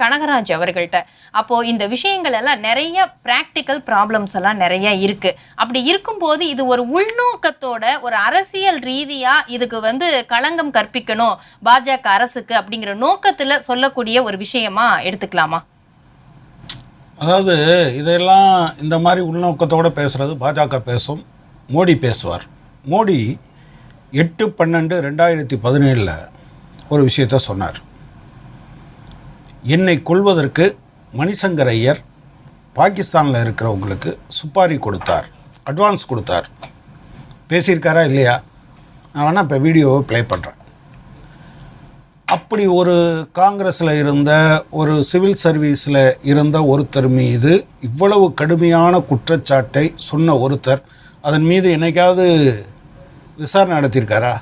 கனகராஜ் அவர்கள்ட்ட. அப்போ இந்த விஷயங்கள் எல்லாம் நிறைய பிராக்டிக்கல் ப்ராப்ளம்ஸ் எல்லாம் நிறைய இருக்கு. அப்படி இருக்கும்போது இது ஒரு உள்நோக்கத்தோட ஒரு அரசியல் ரீதியா இதுக்கு வந்து களங்கம் கற்பிக்கணும் பாஜக அரசுக்கு அப்படிங்கிற நோக்கத்துல சொல்லக்கூடிய ஒரு விஷயமா எடுத்துக்கலாமா? அதாவது இதெல்லாம் இந்த மாதிரி உள்நோக்கத்தோடு பேசுகிறது பாஜக பேசும் மோடி பேசுவார். மோடி எட்டு பன்னெண்டு ரெண்டாயிரத்தி பதினேழில் ஒரு விஷயத்த சொன்னார். என்னை கொள்வதற்கு மணிசங்கர் ஐயர் பாகிஸ்தானில் இருக்கிறவங்களுக்கு சுப்பாரி கொடுத்தார் அட்வான்ஸ் கொடுத்தார். பேசியிருக்காரா இல்லையா? நான் வேணால் இப்போ வீடியோவை ப்ளே பண்ணுறேன் அப்படி ஒரு காங்கிரஸில் இருந்த ஒரு சிவில் சர்வீஸில் இருந்த ஒருத்தர் மீது இவ்வளவு கடுமையான குற்றச்சாட்டை சொன்ன ஒருத்தர் அதன் மீது என்னைக்காவது விசாரணை நடத்தியிருக்காரா?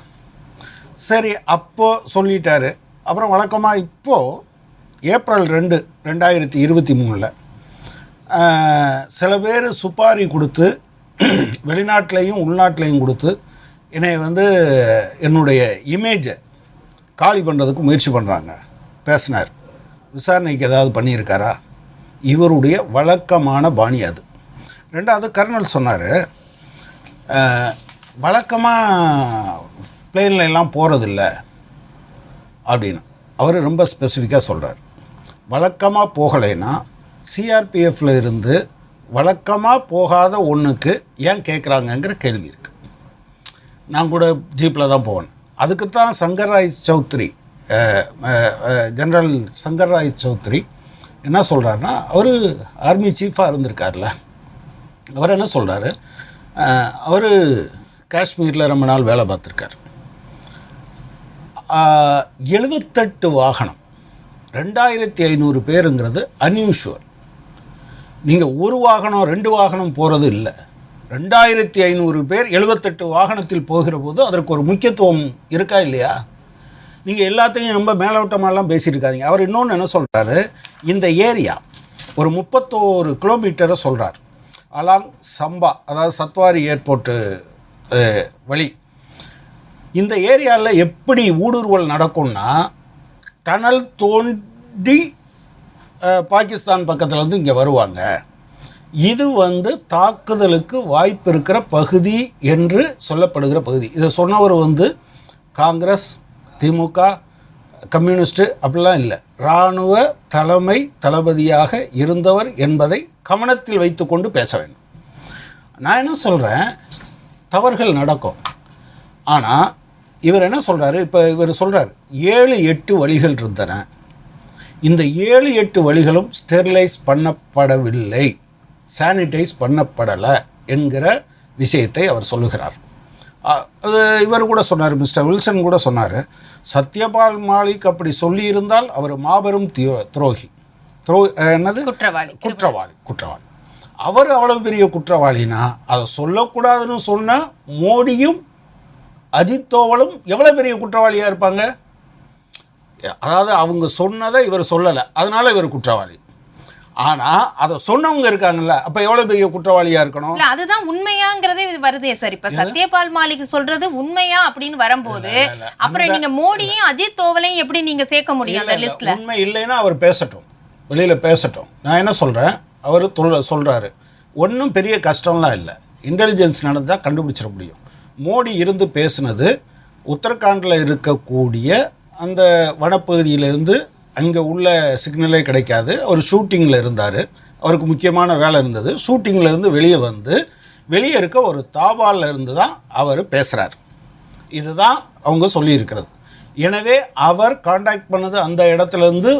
சரி அப்போது சொல்லிட்டாரு. அப்புறம் வழக்கமாக இப்போது ஏப்ரல் ரெண்டு ரெண்டாயிரத்தி இருபத்தி மூணில். சில பேர் சுப்பாரி கொடுத்து வெளிநாட்டிலையும் உள்நாட்டிலையும் கொடுத்து என்னை வந்து என்னுடைய இமேஜை காலி பண்ணுறதுக்கு முயற்சி பண்ணுறாங்க பேசினார். விசாரணைக்கு ஏதாவது பண்ணியிருக்காரா? இவருடைய வழக்கமான பாணி அது. ரெண்டாவது கர்னல் சொன்னார் வழக்கமாக பிளேனில் எல்லாம் போகிறதில்ல அப்படின்னு. அவர் ரொம்ப ஸ்பெசிஃபிக்காக சொல்கிறார் வழக்கமாக போகலைன்னா சிஆர்பிஎஃப்ல இருந்து வழக்கமாக போகாத ஒன்றுக்கு ஏன் கேட்குறாங்கங்கிற கேள்வி இருக்குது நான் கூட ஜீப்பில் தான் போவேன். அதுக்கு தான் சங்கர்ராய் சௌத்ரி ஜென்ரல் ஜெனரல் சங்கர்ராய் சௌத்ரி என்ன சொல்கிறாருன்னா அவர் ஆர்மி சீஃபாக இருந்திருக்கார்ல அவர் என்ன சொல்கிறாரு அவர் காஷ்மீரில் ரொம்ப நாள் வேலை பார்த்துருக்கார். எழுபத்தெட்டு வாகனம் ரெண்டாயிரத்தி ஐநூறு பேருங்கிறது அன்யூஷுவல் நீங்கள் ஒரு வாகனம் ரெண்டு வாகனம் போகிறது இல்லை. ரெண்டாயிரத்தி ஐநூறு பேர் எழுபத்தெட்டு வாகனத்தில் போகிற போது அதற்கு ஒரு முக்கியத்துவம் இருக்கா இல்லையா? நீங்கள் எல்லாத்தையும் ரொம்ப மேலோட்டமாலாம் பேசியிருக்காதீங்க. அவர் இன்னொன்று என்ன சொல்கிறாரு இந்த ஏரியா ஒரு முப்பத்தோரு கிலோமீட்டரை சொல்கிறார் அலாங் சம்பா அதாவது சத்வாரி ஏர்போர்ட்டு வழி. இந்த ஏரியாவில் எப்படி ஊடுருவல் நடக்கும்னா டனல் தோண்டி பாகிஸ்தான் பக்கத்தில் இருந்து இங்கே வருவாங்க. இது வந்து தாக்குதலுக்கு வாய்ப்பு இருக்கிற பகுதி என்று சொல்லப்படுகிற பகுதி. இதை சொன்னவர் வந்து காங்கிரஸ் திமுக கம்யூனிஸ்ட்டு அப்படிலாம் இல்லை. இராணுவ தலைமை தளபதியாக இருந்தவர் என்பதை கவனத்தில் வைத்துக்கொண்டு பேச வேண்டும். நான் என்ன சொல்கிறேன் தவறுகள் நடக்கும். ஆனால் இவர் என்ன சொல்கிறாரு இப்போ இவர் சொல்கிறார் ஏழு எட்டு வழிகள் இருந்தன. இந்த ஏழு எட்டு வழிகளும் ஸ்டெரிலைஸ் பண்ணப்படவில்லை. சானிடைஸ் பண்ணப்படலை என்கிற விஷயத்தை அவர் சொல்லுகிறார். அது இவர் கூட சொன்னார் மிஸ்டர் வில்சன் கூட சொன்னார் சத்யபால் மாலிக் அப்படி சொல்லியிருந்தால் அவர் மாபெரும் துரோகி. துரோ என்னது? குற்றவாளி குற்றவாளி குற்றவாளி. அவர் அவ்வளவு பெரிய குற்றவாளினா அதை சொல்லக்கூடாதுன்னு சொன்ன மோடியும் அஜித் தோவலும் எவ்வளோ பெரிய குற்றவாளியாக இருப்பாங்க? அதாவது அவங்க சொன்னதை இவர் சொல்லலை. அதனால இவர் குற்றவாளி. ஆனால் அதை சொன்னவங்க இருக்காங்கல்ல அப்போ எவ்வளோ பெரிய குற்றவாளியாக இருக்கணும்? அதுதான் உண்மையாங்கிறதே இது வருதே சார். இப்ப சத்யபால் மாலிக் சொல்றது உண்மையா அப்படின்னு வரும்போது அப்புறம் நீங்க மோடியும் அஜித் தோவலையும் எப்படி நீங்க சேர்க்க முடியும் அந்த. லிஸ்ட்ல? உண்மை இல்லைன்னா அவர் பேசட்டும். வெளியில் பேசட்டும். நான் என்ன சொல்கிறேன் அவர் தொல் சொல்கிறாரு ஒன்றும் பெரிய கஷ்டம்லாம் இல்லை. இன்டெலிஜென்ஸ் நடந்தால் கண்டுபிடிச்சிட முடியும். மோடி இருந்து பேசுனது உத்தரகாண்டில் இருக்கக்கூடிய அந்த வனப்பகுதியிலிருந்து அங்கே உள்ள சிக்னலே கிடைக்காது. அவர் ஷூட்டிங்கில் இருந்தார். அவருக்கு முக்கியமான வேலை இருந்தது. ஷூட்டிங்கிலேருந்து வெளியே வந்து வெளியே இருக்க ஒரு தாபாலில் இருந்து தான் அவர் பேசுகிறார் இதுதான் அவங்க சொல்லியிருக்கிறது. எனவே அவர் காண்டாக்ட் பண்ணது அந்த இடத்துலேருந்து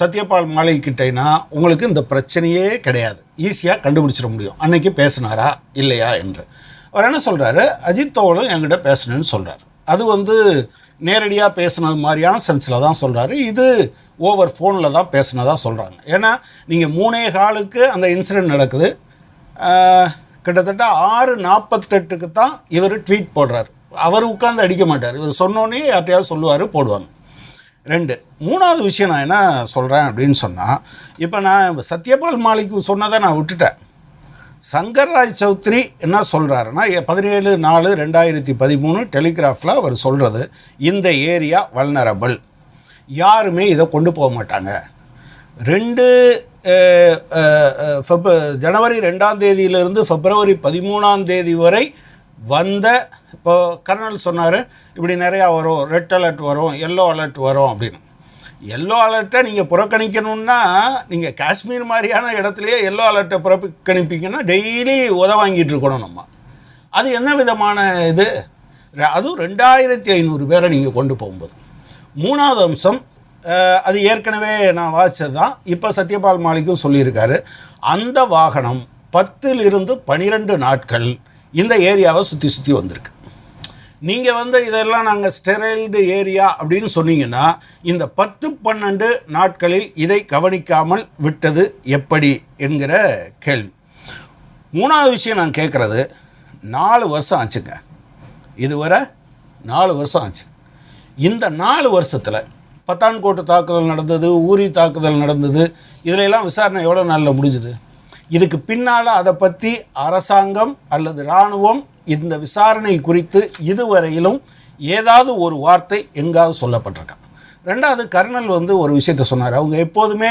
சத்யபால் மாலை கிட்டேனா உங்களுக்கு இந்த பிரச்சனையே கிடையாது. ஈஸியாக கண்டுபிடிச்சிட முடியும். அன்னைக்கு பேசினாரா? இல்லையா? என்று. அவர் என்ன சொல்கிறாரு அஜித் என்கிட்ட பேசணும்னு சொல்கிறார் அது வந்து நேரடியாக பேசுனது மாதிரியான சென்ஸில் தான் சொல்கிறாரு இது ஓவர் ஃபோனில் தான் பேசினதாக சொல்கிறாங்க ஏன்னா நீங்கள் மூணே காலுக்கு அந்த இன்சிடென்ட் நடக்குது. கிட்டத்தட்ட ஆறு நாற்பத்தெட்டுக்கு தான் இவர் ட்வீட் போடுறாரு. அவர் உட்காந்து அடிக்க மாட்டார். இவர் சொன்னோன்னே யார்ட்டையாவது சொல்லுவார் போடுவாங்க. ரெண்டு மூணாவது விஷயம் நான் என்ன சொல்கிறேன் அப்படின்னு சொன்னால் இப்போ நான் சத்யபால் மாலிக்கு சொன்னதை நான் விட்டுட்டேன். சங்கர்ராஜ் சௌத்ரி என்ன சொல்கிறாருன்னா பதினேழு நாலு ரெண்டாயிரத்தி பதிமூணு டெலிகிராஃபில் அவர் சொல்கிறது இந்த ஏரியா வல்னரபிள் யாருமே இதை கொண்டு போக மாட்டாங்க. ரெண்டு ஃபெப் ஜனவரி ரெண்டாம் தேதியிலிருந்து ஃபெப்ரவரி பதிமூணாம் தேதி வரை வந்த இப்போ கர்னல் சொன்னார் இப்படி நிறையா வரும் ரெட் அலர்ட் வரும் எல்லோ அலர்ட் வரும் அப்படின்னு. எல்லோ அலர்ட்டை நீங்கள் புறக்கணிக்கணும்னா நீங்கள் காஷ்மீர் மாதிரியான இடத்துலையே எல்லோ அலர்ட்டை புறக்கணிப்பீங்கன்னா டெய்லி உத வாங்கிட்டு இருக்கணும் நம்ம. அது என்ன விதமான இது? அதுவும் ரெண்டாயிரத்தி ஐநூறு பேரை நீங்கள் கொண்டு போகும்போது. மூணாவது அம்சம் அது ஏற்கனவே நான் வாசித்தது தான். இப்போ சத்யபால் மாலிக்கும் சொல்லியிருக்காரு அந்த வாகனம் பத்திலிருந்து பனிரெண்டு நாட்கள் இந்த ஏரியாவை சுற்றி சுற்றி வந்திருக்கு. நீங்கள் வந்து இதெல்லாம் நாங்கள் ஸ்டெரைல்டு ஏரியா அப்படின்னு சொன்னீங்கன்னா இந்த பத்து பன்னெண்டு நாட்களில் இதை கவனிக்காமல் விட்டது எப்படி என்கிற கேள்வி. மூணாவது விஷயம் நான் கேட்குறது நாலு வருஷம் ஆச்சுங்க. இதுவரை நாலு வருஷம் ஆச்சு. இந்த நாலு வருஷத்தில் பத்தான்கோட்டு தாக்குதல் நடந்தது ஊரி தாக்குதல் நடந்தது இதிலெல்லாம் விசாரணை எவ்வளோ நாளில் முடிஞ்சுது? இதுக்கு பின்னால் அதை பற்றி அரசாங்கம் அல்லது இராணுவம் இந்த விசாரணை குறித்து இதுவரையிலும் ஏதாவது ஒரு வார்த்தை எங்காவது சொல்லப்பட்டிருக்கா? ரெண்டாவது கர்னல் வந்து ஒரு விஷயத்தை சொன்னார். அவங்க எப்போதுமே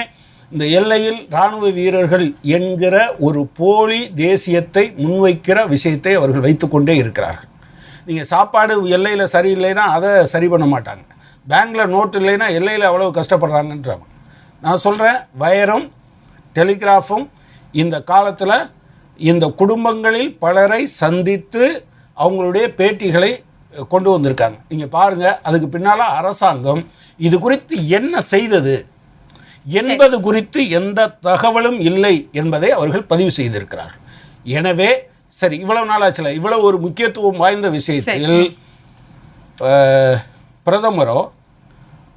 இந்த எல்லையில் இராணுவ வீரர்கள் என்கிற ஒரு போலி தேசியத்தை முன்வைக்கிற விஷயத்தை அவர்கள் வைத்துக்கொண்டே இருக்கிறார்கள். நீங்கள் சாப்பாடு எல்லையில் சரியில்லைன்னா அதை சரி பண்ண மாட்டாங்க. பேங்க்கில் நோட்டு இல்லைன்னா எல்லையில் அவ்வளோ கஷ்டப்படுறாங்கன்றாங்க நான் சொல்கிறேன் வயரும் டெலிகிராஃபும் இந்த காலத்தில் இந்த குடும்பங்களில் பலரை சந்தித்து அவங்களுடைய பேட்டிகளை கொண்டு வந்திருக்காங்க. நீங்கள் பாருங்கள் அதுக்கு பின்னால் அரசாங்கம் இது குறித்து என்ன செய்தது? என்பது குறித்து எந்த தகவலும் இல்லை என்பதை அவர்கள் பதிவு செய்திருக்கிறார்கள். எனவே சரி இவ்வளவு நாளாச்சுல இவ்வளவு ஒரு முக்கியத்துவம் வாய்ந்த விஷயத்தில் பிரதமரோ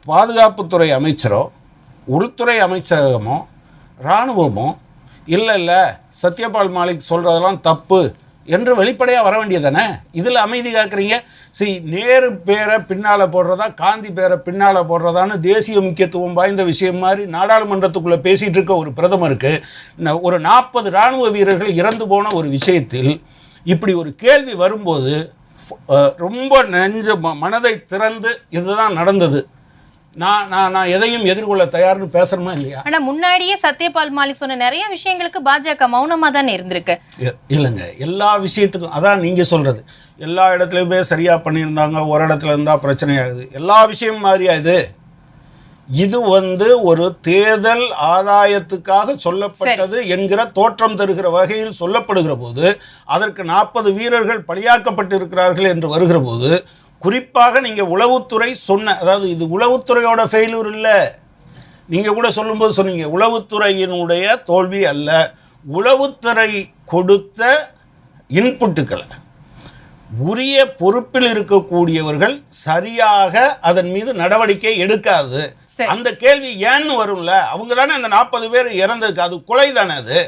பாதுகாப்புத்துறை அமைச்சரோ உள்துறை அமைச்சகமோ இராணுவமோ இல்லை இல்லை. சத்யபால் மாலிக் சொல்கிறதெல்லாம் தப்பு என்று வெளிப்படையாக வர வேண்டியதானே இதில் அமைதி காக்குறீங்க. சரி நேரு பேரை பின்னால் போடுறதா காந்தி பேரை பின்னால் போடுறதான்னு தேசிய முக்கியத்துவம் வாய்ந்த விஷயம் மாதிரி நாடாளுமன்றத்துக்குள்ளே பேசிகிட்டு இருக்க ஒரு பிரதமருக்கு ஒரு நாற்பது இராணுவ வீரர்கள் இறந்து போன ஒரு விஷயத்தில் இப்படி ஒரு கேள்வி வரும்போது ரொம்ப நெஞ்ச ம- மனதை திறந்து இதுதான் நடந்தது. நான் நான் நான் எதையும் எதிர்கொள்ள தயார்னு பேசணுமா இல்லையா? ஆனா முன்னாடியே சத்யபால் மாலிக் சொன்ன நிறைய விஷயங்களுக்கு பாஜக மௌனமா தானே இருந்திருக்கு. இல்லைங்க. எல்லா விஷயத்துக்கும் அதான் நீங்கள் சொல்கிறது எல்லா இடத்துலையுமே சரியாக பண்ணியிருந்தாங்க ஒரு இடத்துல இருந்தால் பிரச்சனையாகுது. எல்லா விஷயம் மாதிரியா இது? இது வந்து ஒரு தேர்தல் ஆதாயத்துக்காக சொல்லப்பட்டது என்கிற தோற்றம் தருகிற வகையில் சொல்லப்படுகிற போது அதற்கு நாற்பது வீரர்கள் பலியாக்கப்பட்டிருக்கிறார்கள் என்று வருகிற போது குறிப்பாக நீங்கள் உளவுத்துறை சொன்ன அதாவது இது உளவுத்துறையோட ஃபெயிலூர் இல்லை. நீங்கள் கூட சொல்லும்போது சொன்னீங்க உளவுத்துறையினுடைய தோல்வி அல்ல. உளவுத்துறை கொடுத்த இன்புட்டுக்களை உரிய பொறுப்பில் இருக்கக்கூடியவர்கள் சரியாக அதன் மீது நடவடிக்கை எடுக்காது. அந்த கேள்வி ஏன்னு வரும்ல? அவங்க தானே அந்த நாற்பது பேர் இறந்ததுக்கு அது கொலை தானே அது?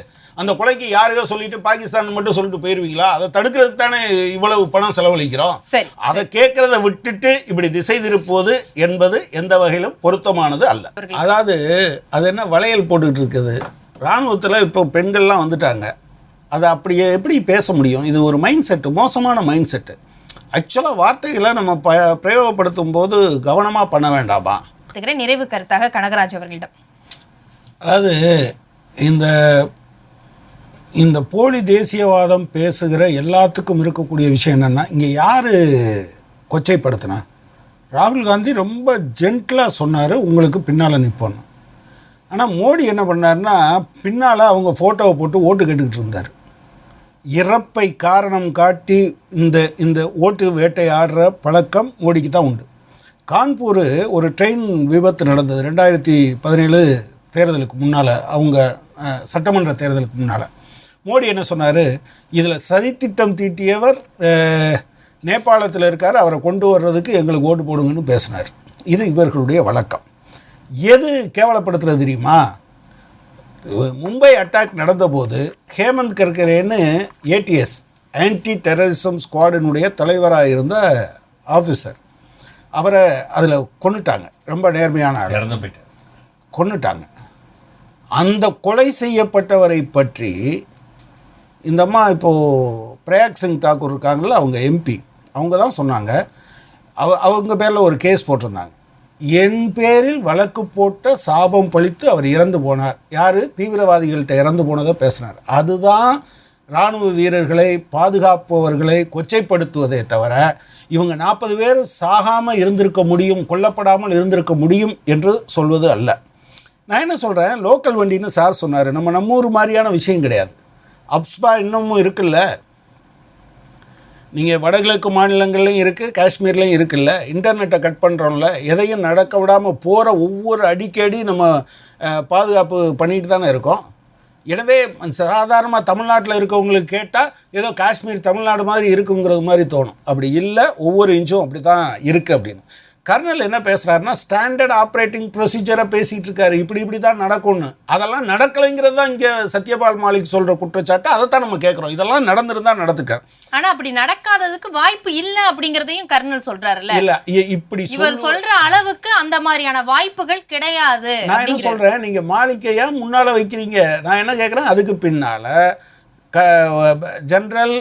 அந்த கொலைக்கு யாரையோ சொல்லிட்டு பாகிஸ்தான் மட்டும் சொல்லிட்டு போயிருவீங்களா? அதை தடுக்கிறதுக்கு தானே இவ்வளவு பணம் செலவழிக்கிறோம்? சரி. அதை கேட்கறத விட்டுட்டு இப்படி திசை திருப்புவது என்பது எந்த வகையிலும் பொருத்தமானது அல்ல. அதாவது அது என்ன வளையல் போட்டுக்கிட்டு இருக்குது? இராணுவத்தில் இப்போ பெண்கள்லாம் வந்துட்டாங்க. அதை அப்படியே எப்படி பேச முடியும்? இது ஒரு மைண்ட் செட்டு மோசமான மைண்ட் செட்டு ஆக்சுவலாக வார்த்தைகளை நம்ம ப பிரயோகப்படுத்தும் போது கவனமாக பண்ண வேண்டாமா. நிறைவு கருத்தாக கனகராஜ் அவர்களிடம். அதாவது இந்த இந்த போலி தேசியவாதம் பேசுகிற எல்லாத்துக்கும் இருக்கக்கூடிய விஷயம் என்னென்னா இங்கே யார் கொச்சைப்படுத்தினா? ராகுல் காந்தி ரொம்ப ஜென்டிலாக சொன்னார் உங்களுக்கு பின்னால் நிற்போன்னு ஆனால் மோடி என்ன பண்ணாருன்னா பின்னால் அவங்க ஃபோட்டோவை போட்டு ஓட்டு கேட்டுக்கிட்டு இருந்தார். இறப்பை காரணம் காட்டி இந்த இந்த ஓட்டு வேட்டையாடுற பழக்கம் மோடிக்கு தான் உண்டு. கான்பூர் ஒரு ட்ரெயின் விபத்து நடந்தது. ரெண்டாயிரத்தி பதினேழு தேர்தலுக்கு முன்னால் அவங்க சட்டமன்ற தேர்தலுக்கு முன்னால். மோடி என்ன சொன்னார்? இதில் சதித்திட்டம் தீட்டியவர் நேபாளத்தில் இருக்கார் அவரை கொண்டு வர்றதுக்கு எங்களுக்கு ஓட்டு போடுங்கன்னு பேசினார். இது இவர்களுடைய வழக்கம். எது கேவலப்படுத்துறது தெரியுமா? மும்பை அட்டாக் நடந்தபோது ஹேமந்த் கர்கரேன்னு ஏடிஎஸ் ஆன்டி டெரரிசம் ஸ்குவாடினுடைய தலைவராக இருந்த ஆஃபீஸர் அவரை அதில் கொன்னுட்டாங்க. ரொம்ப நேர்மையான ஆள். இறந்து போயிட்டார். கொன்னுட்டாங்க. அந்த கொலை செய்யப்பட்டவரை பற்றி இந்த அம்மா இப்போது பிரயாக் சிங் தாக்கூர் இருக்காங்கல்ல அவங்க எம்பி அவங்க தான் சொன்னாங்க. அவ அவங்க பேரில் ஒரு கேஸ் போட்டிருந்தாங்க. என் பேரில் வழக்கு போட்ட சாபம் பழித்து அவர் இறந்து போனார். யார்? தீவிரவாதிகள்கிட்ட இறந்து போனதை பேசினார். அதுதான் இராணுவ வீரர்களை பாதுகாப்பவர்களை கொச்சைப்படுத்துவதே தவிர இவங்க நாற்பது பேர் சாகாமல் இருந்திருக்க முடியும் கொல்லப்படாமல் இருந்திருக்க முடியும் என்று சொல்வது அல்ல. நான் என்ன சொல்கிறேன் லோக்கல் வண்டின்னு சார் சொன்னார். நம்ம நம்ம ஊர் மாதிரியான விஷயம் கிடையாது. அப்ஸ்பா இன்னமும் இருக்குல்ல? நீங்கள் வடகிழக்கு மாநிலங்கள்லையும் இருக்குது காஷ்மீர்லேயும் இருக்குல்ல? இன்டர்நெட்டை கட் பண்ணுறோம்ல எதையும் நடக்க விடாமல் போகிற ஒவ்வொரு அடிக்கடி நம்ம பாதுகாப்பு பண்ணிட்டு தானே இருக்கோம். எனவே சாதாரணமாக தமிழ்நாட்டில் இருக்கவங்களுக்கு கேட்டால் ஏதோ காஷ்மீர் தமிழ்நாடு மாதிரி இருக்குங்கிறது மாதிரி தோணும். அப்படி இல்லை ஒவ்வொரு இன்ச்சும் அப்படி தான் இருக்குது அப்படின்னு. கர்னல் என்ன பேசுகிறாருன்னா ஸ்டாண்டர்ட் ஆப்ரேட்டிங் ப்ரொசீஜரை பேசிகிட்டு இருக்காரு. இப்படி இப்படி தான் நடக்கும்னு. அதெல்லாம் நடக்கலைங்கிறது தான் இங்கே சத்யபால் மாலிக் சொல்கிற குற்றச்சாட்டு. அதைத்தான் நம்ம கேட்குறோம். இதெல்லாம் நடந்திருந்தா நடத்துக்க ஆனா அப்படி நடக்காததுக்கு வாய்ப்பு இல்ல அப்படிங்கறதையும் கர்னல் சொல்றாருல்ல. இல்ல இப்படி இவர் சொல்ற அளவுக்கு அந்த மாதிரியான வாய்ப்புகள் கிடையாது நான் என்ன அப்படிங்கிறாரு. சொல்றேன்? நீங்க மாளிகையா முன்னால வைக்கிறீங்க. நான் என்ன கேட்குறேன்? அதுக்கு பின்னால க ஜெனரல்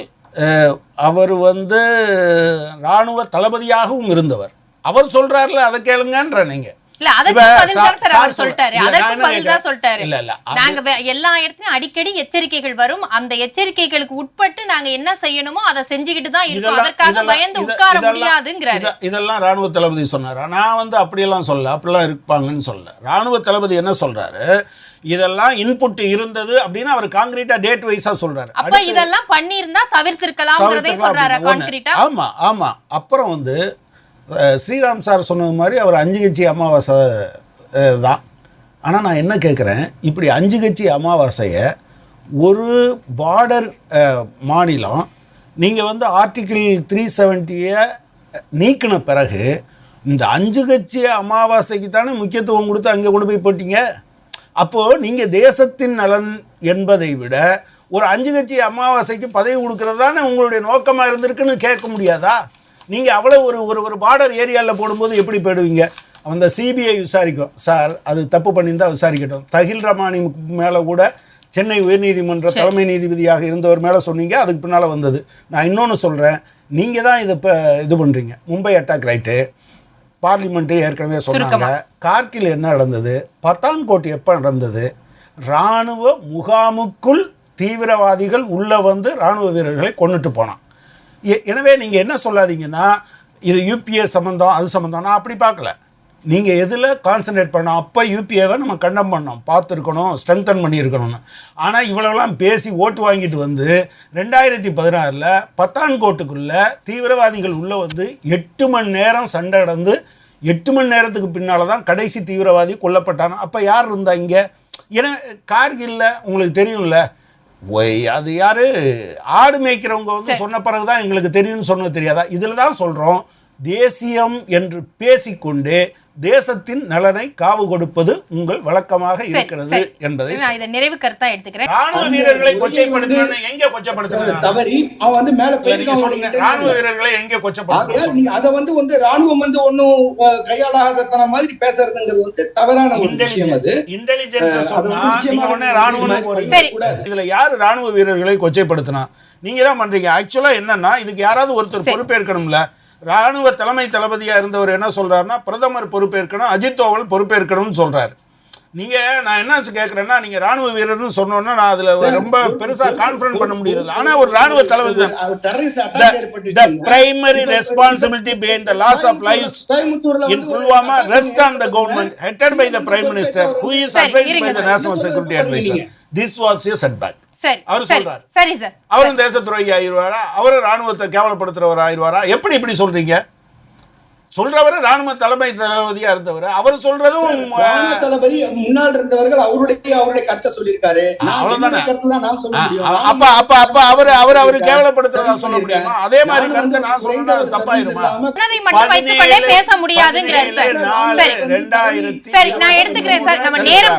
அவர் வந்து இராணுவ தளபதியாகவும் இருந்தவர். அவர் சொல்றாருல அதை கேளுங்கன்ற நீங்க. எல்லா இடத்துலயும் அடிக்கடி எச்சரிக்கைகள் வரும். அந்த எச்சரிக்கைகளுக்கு உட்பட்டு நாங்க என்ன செய்யணுமோ அதை செஞ்சுக்கிட்டு தான் இருக்கோம். அதற்காக பயந்து உட்கார முடியாதுங்கிறாரு. இத- இதெல்லாம் ராணுவ தளபதி சொன்னாரா? நான் வந்து அப்படியெல்லாம் சொல்ல அப்படிலாம் இருப்பாங்கன்னு சொல்ல ராணுவ தளபதி என்ன சொல்றாரு? இதெல்லாம் இன்புட் இருந்தது அப்படின்னு அவர் காங்கிரீட்டா டேட் வைஸா சொல்றாரு. அப்ப இதெல்லாம் பண்ணியிருந்தா. கான்கிரீட்டா ஆமா ஆமா. அப்புறம் வந்து ஸ்ரீராம் சார் சொன்னது மாதிரி அவர் அஞ்சு கட்சி அமாவாசை தான். ஆனால் நான் என்ன கேட்குறேன் இப்படி அஞ்சு கட்சி அமாவாசையை ஒரு பார்டர் மாநிலம் நீங்கள் வந்து ஆர்டிக்கிள் த்ரீ செவன்ட்டியை நீக்கின பிறகு இந்த அஞ்சு கட்சி அமாவாசைக்கு தானே முக்கியத்துவம் கொடுத்து அங்கே கொண்டு போய் போட்டீங்க? அப்போது நீங்கள் தேசத்தின் நலன் என்பதை விட ஒரு அஞ்சு கட்சி அமாவாசைக்கு பதவி கொடுக்கறது தானே உங்களுடைய நோக்கமாக இருந்திருக்குன்னு கேட்க முடியாதா? நீங்கள் அவ்வளோ ஒரு ஒரு ஒரு பார்டர் ஏரியாவில் போடும்போது எப்படி போயிடுவீங்க? அந்த சிபிஐ விசாரிக்கும். சார் அது தப்பு பண்ணியிருந்தா விசாரிக்கட்டும். தகில் ரமானி மேலே கூட சென்னை உயர்நீதிமன்ற தலைமை நீதிபதியாக இருந்தவர் மேலே சொன்னீங்க அதுக்கு பின்னால் வந்தது. நான் இன்னொன்று சொல்கிறேன் நீங்கள் தான் இதை இப்போ இது பண்ணுறீங்க மும்பை அட்டாக் ரைட்டு பார்லிமெண்ட்டு ஏற்கனவே சொன்னாங்க. கார்கில் என்ன நடந்தது? பத்தான்கோட் எப்போ நடந்தது? இராணுவ முகாமுக்குள் தீவிரவாதிகள் உள்ளே வந்து இராணுவ வீரர்களை கொண்டுட்டு போனான். எனவே நீங்கள் என்ன சொல்லாதீங்கன்னா இது யூபிஏ சம்மந்தம் அது சம்மந்தம் நான் அப்படி பார்க்கல. நீங்கள் எதில் கான்சன்ட்ரேட் பண்ணோம் அப்போ யூபிஏவை நம்ம கண்டம் பண்ணோம் பார்த்துருக்கணும் ஸ்ட்ரெங்தன் பண்ணியிருக்கணும்னு. ஆனால் இவ்வளோலாம் பேசி ஓட்டு வாங்கிட்டு வந்து ரெண்டாயிரத்தி பதினாறில் பத்தான்கோட்டுக்குள்ளே தீவிரவாதிகள் உள்ளே வந்து எட்டு மணி நேரம் சண்டை நடந்து எட்டு மணி நேரத்துக்கு பின்னால் தான் கடைசி தீவிரவாதி கொல்லப்பட்டாங்க. அப்போ யார் இருந்தா இங்கே? ஏன்னா கார்கில்ல உங்களுக்கு தெரியும்ல ஒய் அது யாரு? ஆடு மேய்க்கிறவங்க வந்து சொன்ன பிறகு தான் எங்களுக்கு தெரியும்னு சொன்னது தெரியாதா? இதில் தான் சொல்கிறோம் தேசியம் என்று பேசிக்கொண்டே தேசத்தின் நலனை காவு கொடுப்பது உங்கள் வழக்கமாக இருக்கிறது. என்பதை நான் இதை நிறைவு கருத்தா எடுத்துக்கிறேன். ராணுவ வீரர்களை கொச்சைப்படுத்தினு எங்க கொச்சைப்படுத்தினா தவறி அவன் வந்து மேல நீங்க போயிருக்கான் சொல்லுங்க. ராணுவ. வீரர்களை எங்க நீங்க அத வந்து வந்து ராணுவம் வந்து ஒன்னும் கையாளாதத்தன மாதிரி பேசுறதுங்கிறது வந்து தவறான ஒரு விஷயம் அது. இன்டெலிஜென்ஸ் சொன்னா நீங்க உடனே ராணுவம் போறீங்க. இதுல யாரு ராணுவ வீரர்களை கொச்சைப்படுத்தினா? நீங்க தான் பண்றீங்க. ஆக்சுவலா என்னன்னா இதுக்கு யாராவது ஒருத்தர் பொறுப்பேற்கணும்ல. ராணுவ தலைமை தளபதியா இருந்தவர் என்ன சொல்றாருன்னா பிரதமர் பொறுப்பேற்கணும் அஜித் தோவல் பொறுப்பேற்கணும்னு சொல்றாரு. நீங்க நான் என்ன கேக்குறேன்னா நீங்க ராணுவ வீரர்னு சொன்னோன்னா நான் அதுல ரொம்ப பெருசா கான்ஃபிடன்ட் பண்ண முடியல ஆனா ஒரு ராணுவ தளபதி தான். அது terrorist attack The, ஏற்பட்டுச்சு. the primary responsibility behind the loss of lives கோயம்புத்தூர்ல in வந்து ஒரு Pulwama attack rests on the government headed by the Was a setback. சரி அவர் சொல்றாரு. சரி சார் அவரும் தேச துரோகி ஆயிடுவாரா? அவரும் ராணுவத்தை கேவலப்படுத்துறவர் ஆயிடுவாரா? எப்படி இப்படி சொல்றீங்க? சொல்றவர் ராணுவ தலைமை தளபதியா இருந்தவர். அவர் சொல்றதும் ராணுவ தளபதி முன்னால் இருந்தவர்கள் அவருடைய அவருடைய கருத்தை சொல்லியிருக்காரு. அப்ப அப்ப அப்ப அவர் அவர் அவர் கேவலப்படுத்துறதா சொல்ல முடியுமா? அதே மாதிரி கருத்தை நான் சொன்னா தப்பாயிருமா? பேச முடியாதுங்கிறாரு சார் ரெண்டாயிரத்தி சரி நான் எடுத்துக்கிறேன் சார் நம்ம நேரம்